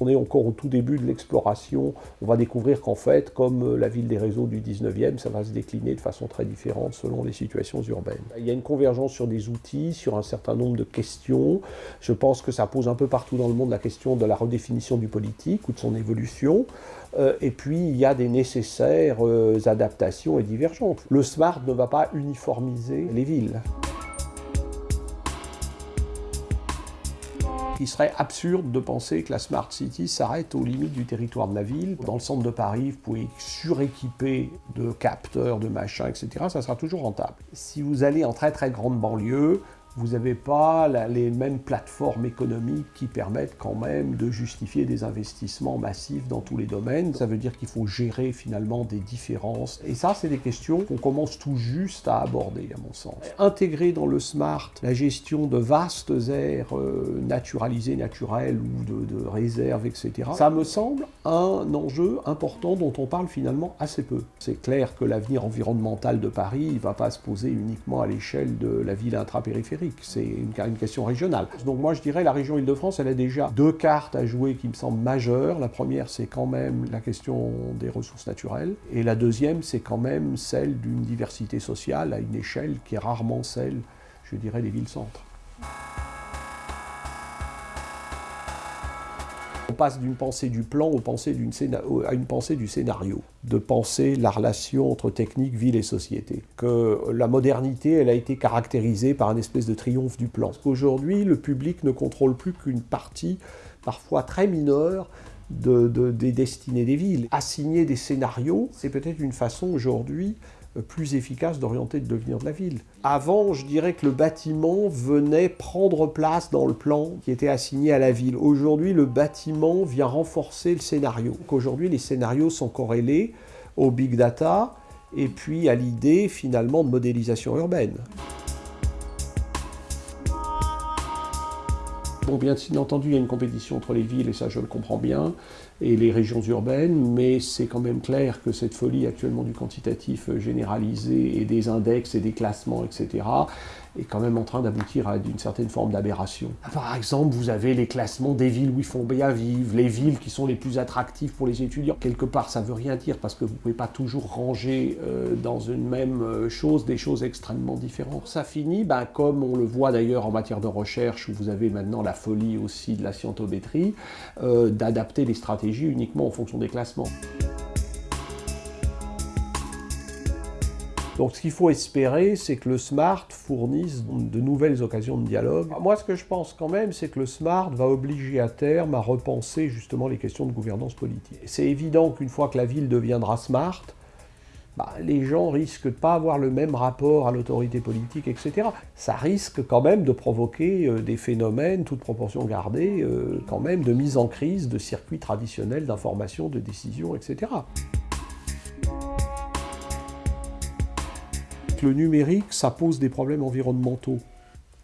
On est encore au tout début de l'exploration. On va découvrir qu'en fait, comme la ville des réseaux du 19e, ça va se décliner de façon très différente selon les situations urbaines. Il y a une convergence sur des outils, sur un certain nombre de questions. Je pense que ça pose un peu partout dans le monde la question de la redéfinition du politique ou de son évolution. Euh, et puis, il y a des nécessaires euh, adaptations et divergences. Le SMART ne va pas uniformiser les villes. Il serait absurde de penser que la Smart City s'arrête aux limites du territoire de la ville. Dans le centre de Paris, vous pouvez suréquiper de capteurs, de machins, etc. Ça sera toujours rentable. Si vous allez en très très grande banlieue, vous n'avez pas les mêmes plateformes économiques qui permettent quand même de justifier des investissements massifs dans tous les domaines. Ça veut dire qu'il faut gérer finalement des différences. Et ça, c'est des questions qu'on commence tout juste à aborder, à mon sens. Intégrer dans le SMART la gestion de vastes aires euh, naturalisées, naturelles ou de, de réserves, etc., ça me semble un enjeu important dont on parle finalement assez peu. C'est clair que l'avenir environnemental de Paris ne va pas se poser uniquement à l'échelle de la ville intrapériphérique c'est une, question régionale. Donc moi je dirais la région Île-de-France, elle a déjà deux cartes à jouer qui me semblent majeures. La première c'est quand même la question des ressources naturelles, et la deuxième c'est quand même celle d'une diversité sociale à une échelle qui est rarement celle, je dirais, des villes-centres. On passe d'une pensée du plan à une pensée du scénario, de penser la relation entre technique, ville et société. Que la modernité, elle a été caractérisée par un espèce de triomphe du plan. Aujourd'hui, le public ne contrôle plus qu'une partie, parfois très mineure, des destinées des villes. Assigner des scénarios, c'est peut-être une façon aujourd'hui plus efficace d'orienter le devenir de la ville. Avant, je dirais que le bâtiment venait prendre place dans le plan qui était assigné à la ville. Aujourd'hui, le bâtiment vient renforcer le scénario. Aujourd'hui, les scénarios sont corrélés au big data et puis à l'idée finalement de modélisation urbaine. Bon, bien entendu, il y a une compétition entre les villes, et ça je le comprends bien, et les régions urbaines, mais c'est quand même clair que cette folie actuellement du quantitatif généralisé, et des index, et des classements, etc., est quand même en train d'aboutir à une certaine forme d'aberration. Par exemple, vous avez les classements des villes où il faut bien vivre, les villes qui sont les plus attractives pour les étudiants. Quelque part, ça ne veut rien dire parce que vous ne pouvez pas toujours ranger euh, dans une même euh, chose des choses extrêmement différentes. Ça finit, ben, comme on le voit d'ailleurs en matière de recherche, où vous avez maintenant la folie aussi de la scientométrie, euh, d'adapter les stratégies uniquement en fonction des classements. Donc ce qu'il faut espérer, c'est que le SMART fournisse de nouvelles occasions de dialogue. Moi, ce que je pense quand même, c'est que le SMART va obliger à terme à repenser justement les questions de gouvernance politique. C'est évident qu'une fois que la ville deviendra SMART, bah, les gens risquent de pas avoir le même rapport à l'autorité politique, etc. Ça risque quand même de provoquer euh, des phénomènes, toute proportion gardée, euh, quand même de mise en crise de circuits traditionnels d'information, de décision, etc. le numérique, ça pose des problèmes environnementaux.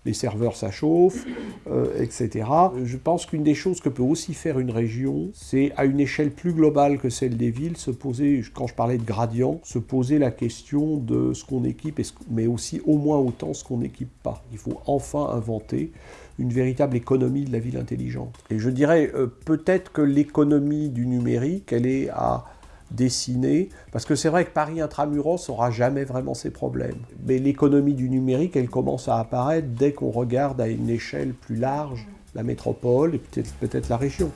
Les serveurs, ça chauffe, euh, etc. Je pense qu'une des choses que peut aussi faire une région, c'est à une échelle plus globale que celle des villes, se poser, quand je parlais de gradient, se poser la question de ce qu'on équipe, mais aussi au moins autant ce qu'on n'équipe pas. Il faut enfin inventer une véritable économie de la ville intelligente. Et je dirais euh, peut-être que l'économie du numérique, elle est à dessiner, parce que c'est vrai que Paris intramuros n'aura jamais vraiment ces problèmes. Mais l'économie du numérique, elle commence à apparaître dès qu'on regarde à une échelle plus large la métropole et peut-être peut la région.